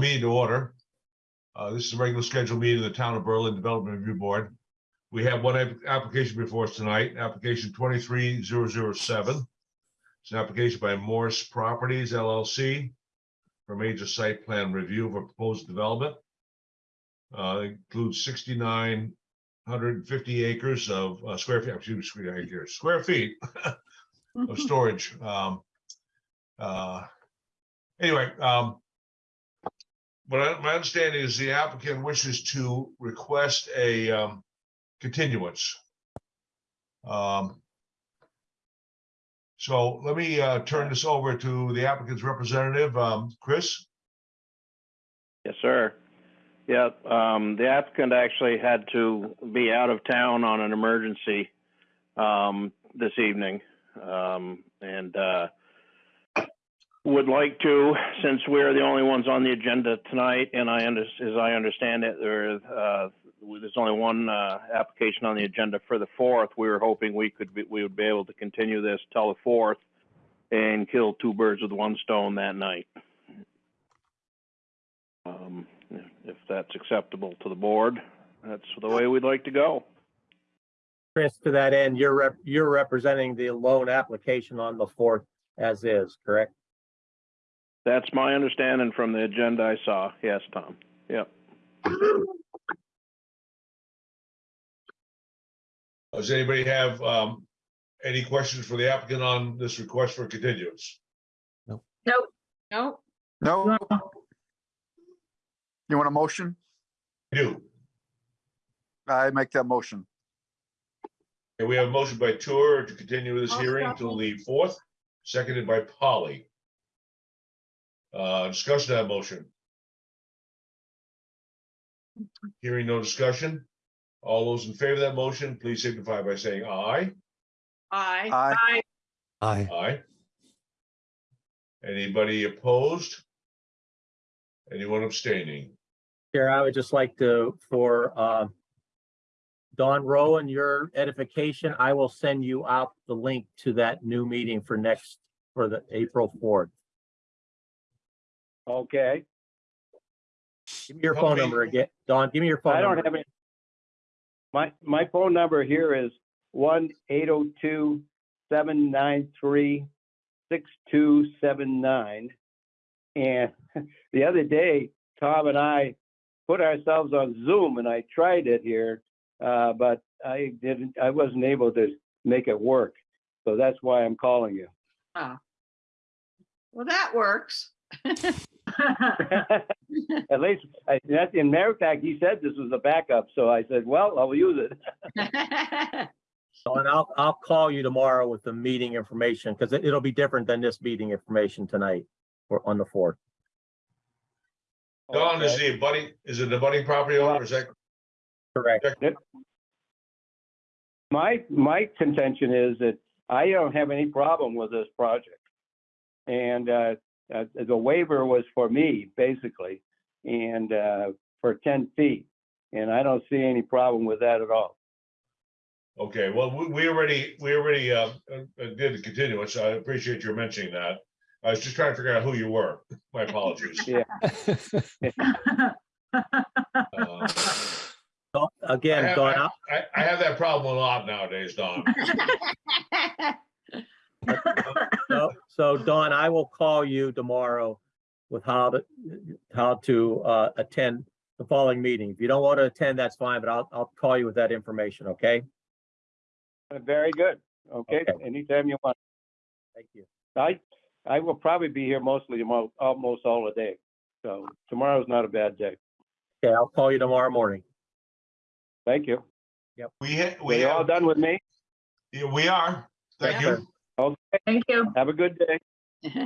meeting to order. Uh, This is a regular scheduled meeting of the Town of Berlin Development Review Board. We have one app- application before us tonight, application twenty-three zero zero seven. It's an application by Morse Properties LLC for major site plan review of a proposed development. Uh, Includes sixty-nine hundred and fifty acres of uh, square feet, excuse me, square acres, square feet of storage. Um, uh, Anyway, um, what I, my understanding is the applicant wishes to request a, um, continuance. Um, so let me, uh, turn this over to the applicant's representative, um, Chris. Yes, sir. Yeah, um, the applicant actually had to be out of town on an emergency, um, this evening. Um, and, uh, would like to, since we're the only ones on the agenda tonight, and I under, as I understand it, there, uh, there's only one, uh, application on the agenda for the fourth. We were hoping we could, be we would be able to continue this till the fourth and kill two birds with one stone that night. Um, if that's acceptable to the board, that's the way we'd like to go. Chris, to that end, you're rep, you're representing the lone application on the fourth as is, correct? That's my understanding from the agenda I saw. Yes, Tom. Yep. Does anybody have, um, any questions for the applicant on this request for continuance? Nope. No, No? No. You want a motion? Do. I make that motion. And we have a motion by Tor to continue this I'll hearing second. until the fourth, seconded by Polly. Uh, discussion of that motion. Hearing no discussion. All those in favor of that motion, please signify by saying aye. I, Aye. Aye. Aye. Anybody opposed? Anyone abstaining? Chair, I would just like to, for, uh, Don Rowan, your edification, I will send you out the link to that new meeting for next, for the April fourth. Okay, Give me your phone Okay. number again. Don, give me your phone I don't number. have any. My, my phone number here is one eight oh two seven nine three six two seven nine. And the other day, Tom and I put ourselves on Zoom and I tried it here, uh, but I didn't, I wasn't able to make it work. So that's why I'm calling you. well, that works. At least, I, that's, in matter of fact, he said this was a backup, so I said, well, I'll use it. So, and I'll, I'll call you tomorrow with the meeting information, because it, it'll be different than this meeting information tonight or on the fourth. Don, is the budding, is it the budding property owner? Is that? Correct. My, my contention is that I don't have any problem with this project. And, uh, uh, the waiver was for me, basically, and, uh, for ten feet. And I don't see any problem with that at all. Okay, well, we, we already, we already, uh, uh, did the continuance. I appreciate your mentioning that. I was just trying to figure out who you were. My apologies. Yeah. Uh, Don- I Again, have, Don, I, I- I have that problem a lot nowadays, Don. so, so Don, I will call you tomorrow with how to, how to, uh, attend the following meeting. If you don't want to attend, that's fine, but I'll, I'll call you with that information, okay? Very good. Okay, Okay. anytime you want. Thank you. I, I will probably be here mostly, mo- almost all the day. So tomorrow's not a bad day. Okay, I'll call you tomorrow morning. Thank you. Yep. We, ha- Are we you all have, done with me? yeah, we are. Thank Yes, you. Sir. Thank you. Have a good day.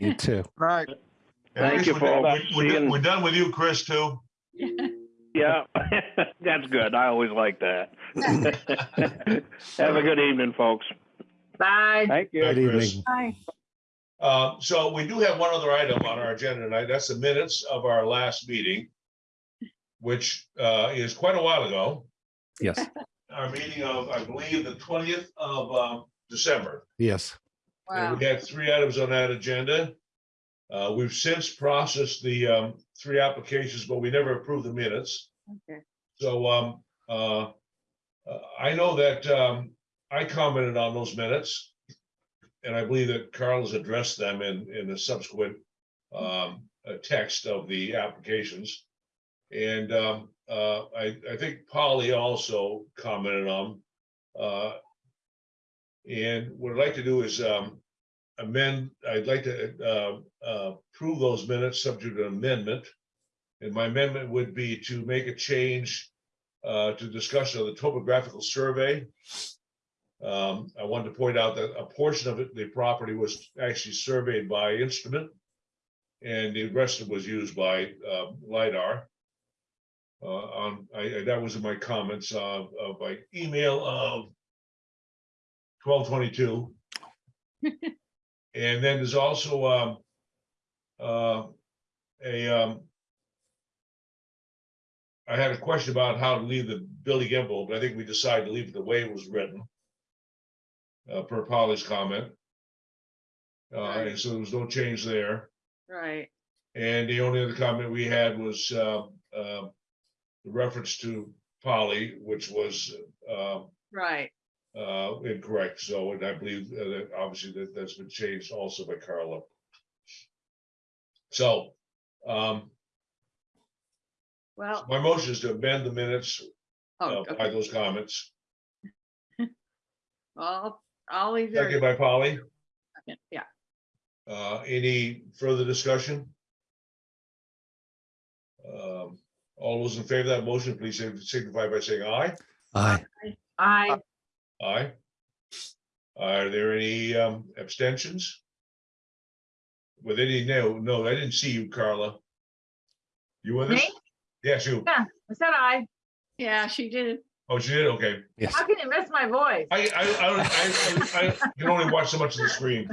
You too. Right. And Thank Chris, you, we're- folks. we're- We're, done- you. we're done with you, Chris, too. Yeah, that's good. I always like that. Have a good evening, folks. Bye. Thank you. Good Good Chris. evening. Bye. Uh, so we do have one other item on our agenda tonight. That's the minutes of our last meeting, which, uh, is quite a while ago. Yes, Our meeting of, I believe, the twentieth of, um, December. yes. And we had three items on that agenda. Uh, we've since processed the, um, three applications, but we never approved the minutes. Okay. So, um, uh, uh, I know that, um, I commented on those minutes. And I believe that Carl has addressed them in, in a subsequent, um, uh, text of the applications. And, um, uh, I, I think Polly also commented on, uh, and what I'd like to do is, um, amend, I'd like to, uh, uh, approve those minutes subject to amendment. And my amendment would be to make a change uh, to discussion of the topographical survey. Um, I wanted to point out that a portion of it, the property was actually surveyed by instrument. And the rest of it was used by uh, LiDAR. Uh, on, I, I- that was in my comments of, of my email of twelve twenty-two. And then there's also, um, uh, a, um, I had a question about how to leave the building envelope, but I think we decided to leave it the way it was written. Uh, per Polly's comment. Uh, and so there was no change there. Right. And the only other comment we had was, uh, uh, the reference to Polly, which was, uh, Right. Uh, incorrect. So, and I believe uh, that obviously that that's been changed also by Carla. So, um, Well, my motion is to amend the minutes oh, uh, by okay. those comments. Well, I'll either, Second by Polly. yeah, Uh, any further discussion? Um, all those in favor of that motion, please signify by saying aye. Aye. I, Aye. Are there any um abstentions? With any, no, no, I didn't see you, Carla. You with us? Me? Yes, you. Yeah, I said I. yeah, she did. Oh, she did, okay. Yes. How can you miss my voice? I, I, I, I, I, I can only watch so much of the screen.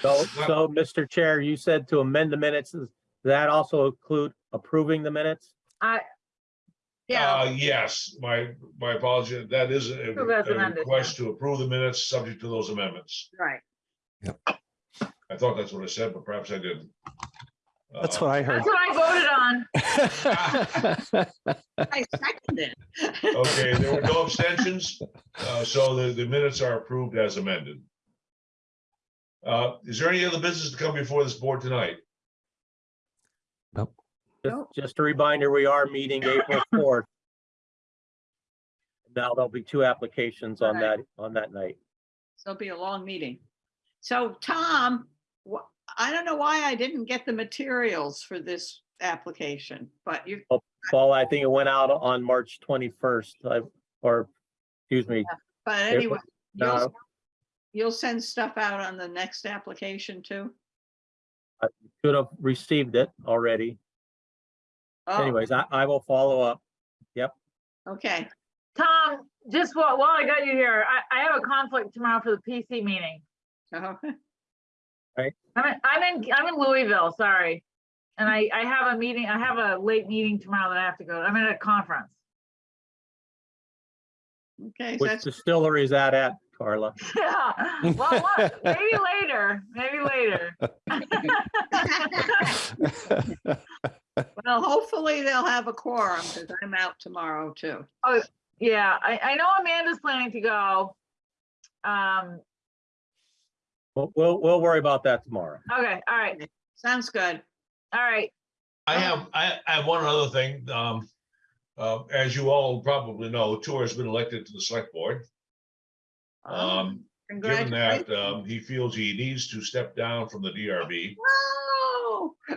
So, so, Mr. Chair, you said to amend the minutes. Does that also include approving the minutes? I, Yeah, Uh, yes, my, my apology. That is a Approve as a amended, request to approve the minutes, subject to those amendments. right. I thought that's what I said, but perhaps I didn't. That's Uh, what I heard. that's what I voted on. I seconded. Okay, there were no abstentions, uh, so the, the minutes are approved as amended. Uh, is there any other business to come before this board tonight? Just, just a reminder, we are meeting April fourth. Now there'll be two applications on that, on that night. So it'll be a long meeting. So Tom, wh- I don't know why I didn't get the materials for this application, but you, oh, Paul, I think it went out on March twenty-first, or, excuse me, but anyway, you'll, no, you'll send stuff out on the next application too? I should have received it already. Oh, Anyways, I, I will follow up. Yep. okay, Tom, just while, while I got you here, I, I have a conflict tomorrow for the PC meeting. Oh, I'm in, I'm in, I'm in Louisville, sorry. And I, I have a meeting, I have a late meeting tomorrow that I have to go. to. I'm at a conference. okay, so Which that's, distillery is that at, Carla? Yeah, well, look, maybe later, maybe later. well, hopefully they'll have a quorum because I'm out tomorrow too. Oh, yeah, I, I know Amanda's planning to go. Um, We'll, we'll, we'll worry about that tomorrow. okay, all right, Sounds good. all right. I have, I, I have one other thing, um, uh, as you all probably know, Tor has been elected to the select board. Oh, Um, given that, Congratulations. um, he feels he needs to step down from the DRB. Whoa.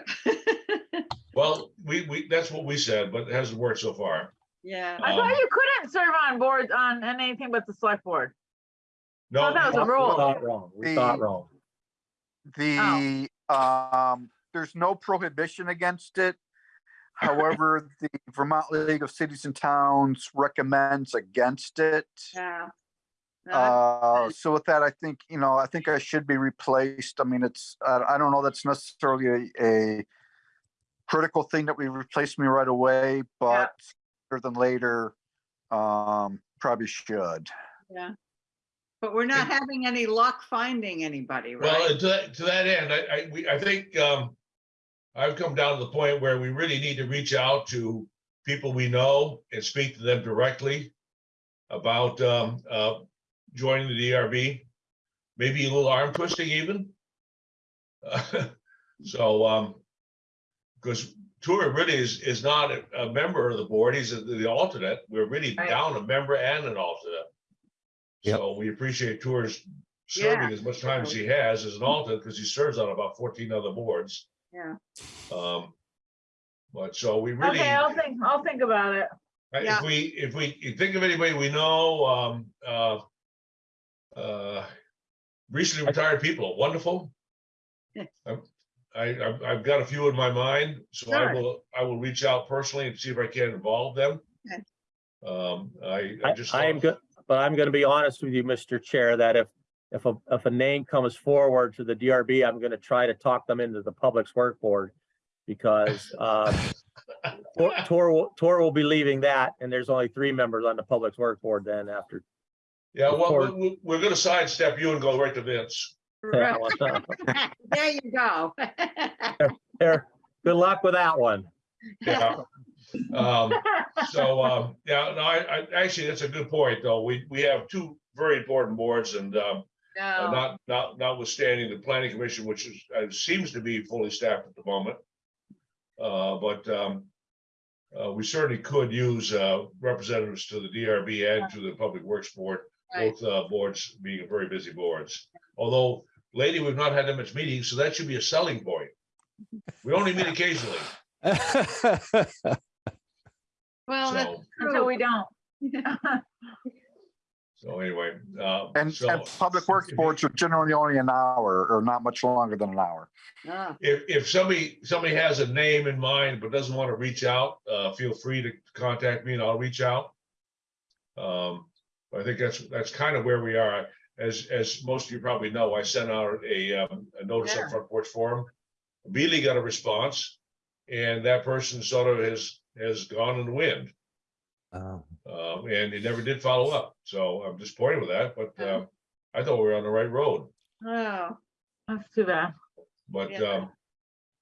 Well, we, we, that's what we said, but it hasn't worked so far. Yeah, I thought Um, you couldn't serve on boards on on anything but the select board. No, that was a We rule. thought wrong. We thought The- wrong. The, um, there's no prohibition against it. However, the Vermont League of Cities and Towns recommends against it. yeah. No, Uh, so with that, I think, you know, I think I should be replaced. I mean, it's, I, I don't know that's necessarily a, a critical thing that we replace me right away, but sooner than later, um, probably should. Yeah. But we're not having any luck finding anybody, Well, right? and to that, to that end, I, I, we, I think, um, I've come down to the point where we really need to reach out to people we know and speak to them directly about, um, uh, joining the DRB, maybe a little arm twisting even. So, um, because Tor really is, is not a, a member of the board, he's the- the alternate. We're really Right. down a member and an alternate. Yep. So we appreciate Tor's serving Yeah. as much time as he has as an alternate, because he serves on about fourteen other boards. Yeah. Um, but so we really, Okay, I'll think, I'll think about it. Yeah. if we, if we think of anybody we know, um, uh, uh, recently retired people, wonderful. I'm- I, I've, I've got a few in my mind, so I Sure. will, I will reach out personally and see if I can involve them. Okay. Um, I, I I, just. I am good, but I'm gonna be honest with you, Mr. Chair, that if, if a, if a name comes forward to the DRB, I'm gonna try to talk them into the Public's Work Board. Because, uh, Tor, Tor will- Tor will be leaving that, and there's only three members on the Public's Work Board then after. Yeah, well, we- we, we're gonna sidestep you and go right to Vince. Right. There you go. There, good luck with that one. Yeah. Um, so, um, yeah, no, I, I, actually, that's a good point, though. We, we have two very important boards and, um, uh, No, not, not, notwithstanding the planning commission, which is, uh, seems to be fully staffed at the moment. Uh, but, um, uh, we certainly could use, uh, representatives to the DRB and to the Public Works Board, Right. both, uh, boards being very busy boards. Although lately, we've not had that much meetings, so that should be a selling point. We only meet occasionally, well, that's so, Until we don't. so anyway, uh. And, so- and public works boards are generally only an hour or not much longer than an hour. Ah, If, if somebody, somebody has a name in mind but doesn't want to reach out, uh, feel free to contact me and I'll reach out. Um, I think that's, that's kind of where we are. As, as most of you probably know, I sent out a, um, a notice Yeah. on Front Porch Forum. Immediately got a response and that person sort of has, has gone in the wind. Um, Um, and it never did follow up. So I'm disappointed with that, but, Yeah. uh, I thought we were on the right road. Oh, That's too bad. But Yeah. um,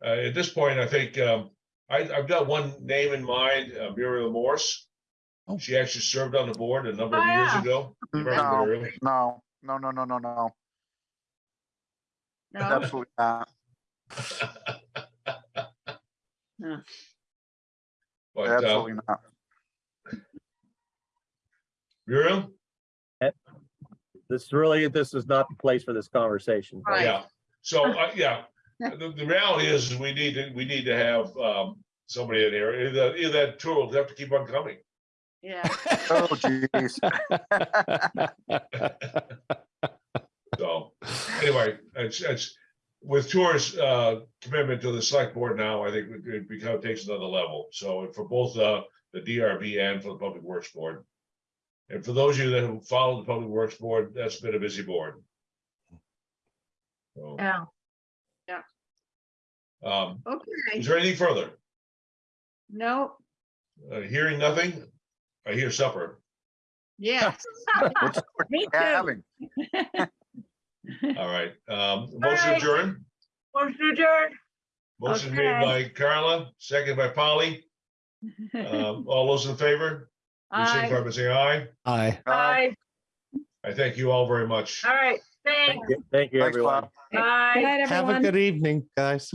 uh, at this point, I think um, I, I've got one name in mind, uh, Muriel Morse. Oh. She actually served on the board a number of Oh, years yeah. ago. Remember No, no, no, no, no, no, no, no, absolutely not. But uh, Absolutely not. Muriel, This really, this is not the place for this conversation. Right. yeah. So, uh, yeah, the, the reality is, is we need to, we need to have um, somebody in here. Either, either that tour will have to keep on coming. Yeah, Oh, geez. So anyway, it's, it's with Tor's uh, commitment to the select board now, I think it- it become takes another level. So for both uh, the DRB and for the Public Works Board. And for those of you that have followed the Public Works Board, that's been a busy board. So, Yeah. um, okay, is there anything further? no, Uh, Hearing nothing, I hear supper. yes. What's Me too. having? All right, um, motion Bye. adjourned. Motion adjourned. Motion made by Carla, second by Polly. Um, All those in favor? Please Aye. signify by saying aye. Aye. Bye. I thank you all very much. All right. Thank Thanks. you, thank you, Thanks, everyone. Bob. Bye. Have a good evening, guys.